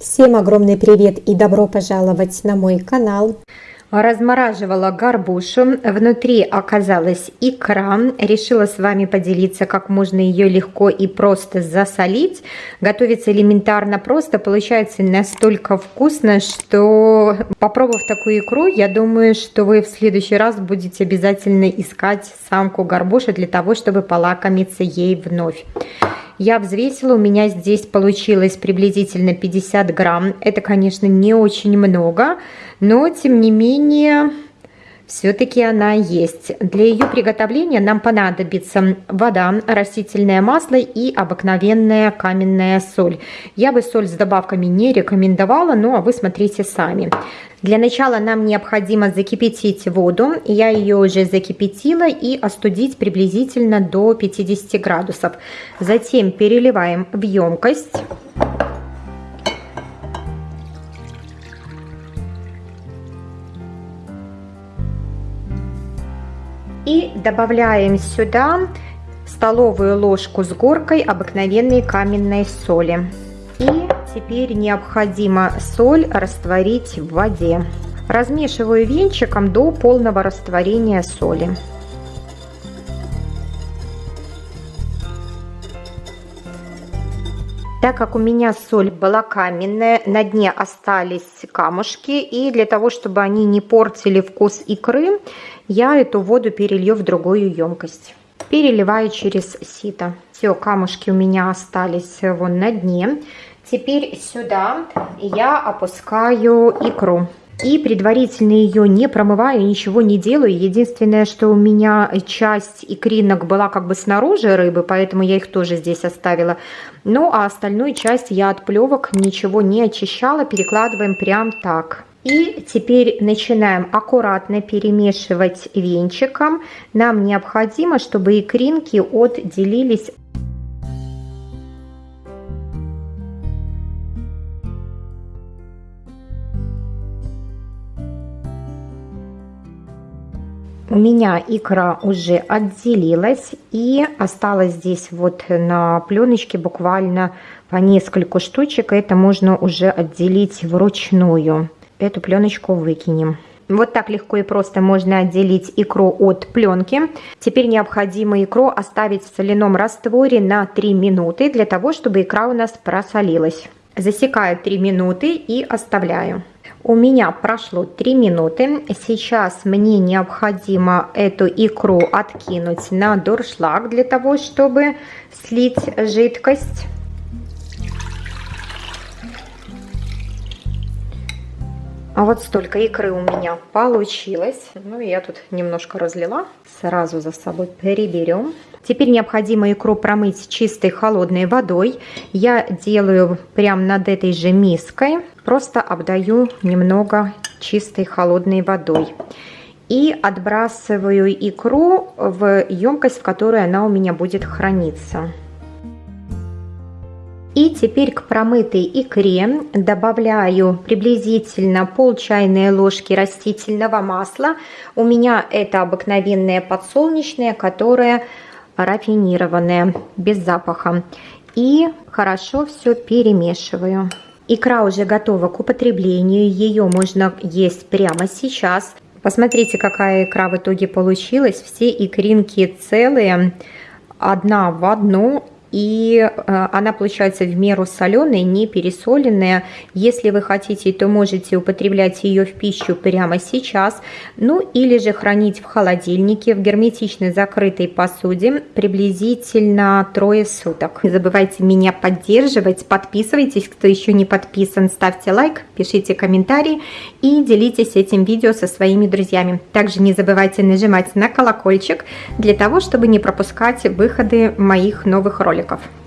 Всем огромный привет и добро пожаловать на мой канал. Размораживала горбушу, внутри оказалась икра. Решила с вами поделиться, как можно ее легко и просто засолить. Готовится элементарно просто, получается настолько вкусно, что попробовав такую икру, я думаю, что вы в следующий раз будете обязательно искать самку горбуши для того, чтобы полакомиться ей вновь. Я взвесила, у меня здесь получилось приблизительно 50 грамм. Это, конечно, не очень много, но тем не менее все-таки она есть. Для ее приготовления нам понадобится вода, растительное масло и обыкновенная каменная соль. Я бы соль с добавками не рекомендовала, а вы смотрите сами. Для начала нам необходимо закипятить воду. Я ее уже закипятила и остудить приблизительно до 50 градусов. Затем переливаем в емкость. И добавляем сюда столовую ложку с горкой обыкновенной каменной соли. И теперь необходимо соль растворить в воде. Размешиваю венчиком до полного растворения соли. Так как у меня соль была каменная, на дне остались камушки, и для того, чтобы они не портили вкус икры, я эту воду перелью в другую емкость. Переливаю через сито. Все, камушки у меня остались вон на дне. Теперь сюда я опускаю икру. И предварительно ее не промываю, ничего не делаю. Единственное, что у меня часть икринок была как бы снаружи рыбы, поэтому я их тоже здесь оставила. Ну, а остальную часть я от плевок ничего не очищала, перекладываем прям так. И теперь начинаем аккуратно перемешивать венчиком. Нам необходимо, чтобы икринки отделились У меня икра уже отделилась и осталось здесь вот на пленочке буквально по несколько штучек. Это можно уже отделить вручную. Эту пленочку выкинем. Вот так легко и просто можно отделить икру от пленки. Теперь необходимо икру оставить в соляном растворе на 3 минуты, для того, чтобы икра у нас просолилась. Засекаю 3 минуты и оставляю. У меня прошло 3 минуты. Сейчас мне необходимо эту икру откинуть на дуршлаг для того, чтобы слить жидкость. А вот столько икры у меня получилось. Ну, я тут немножко разлила. Сразу за собой переберем. Теперь необходимо икру промыть чистой холодной водой. Я делаю прямо над этой же миской. Просто обдаю немного чистой холодной водой. И отбрасываю икру в емкость, в которой она у меня будет храниться. И теперь к промытой икре добавляю приблизительно пол чайной ложки растительного масла. У меня это обыкновенное подсолнечное, которое рафинированное, без запаха. И хорошо все перемешиваю. Икра уже готова к употреблению, ее можно есть прямо сейчас. Посмотрите, какая икра в итоге получилась. Все икринки целые, одна в одну и э, она получается в меру соленая, не пересоленная. Если вы хотите, то можете употреблять ее в пищу прямо сейчас, ну или же хранить в холодильнике в герметично закрытой посуде приблизительно трое суток. Не забывайте меня поддерживать, подписывайтесь, кто еще не подписан, ставьте лайк, пишите комментарии и делитесь этим видео со своими друзьями. Также не забывайте нажимать на колокольчик для того, чтобы не пропускать выходы моих новых роликов роликов.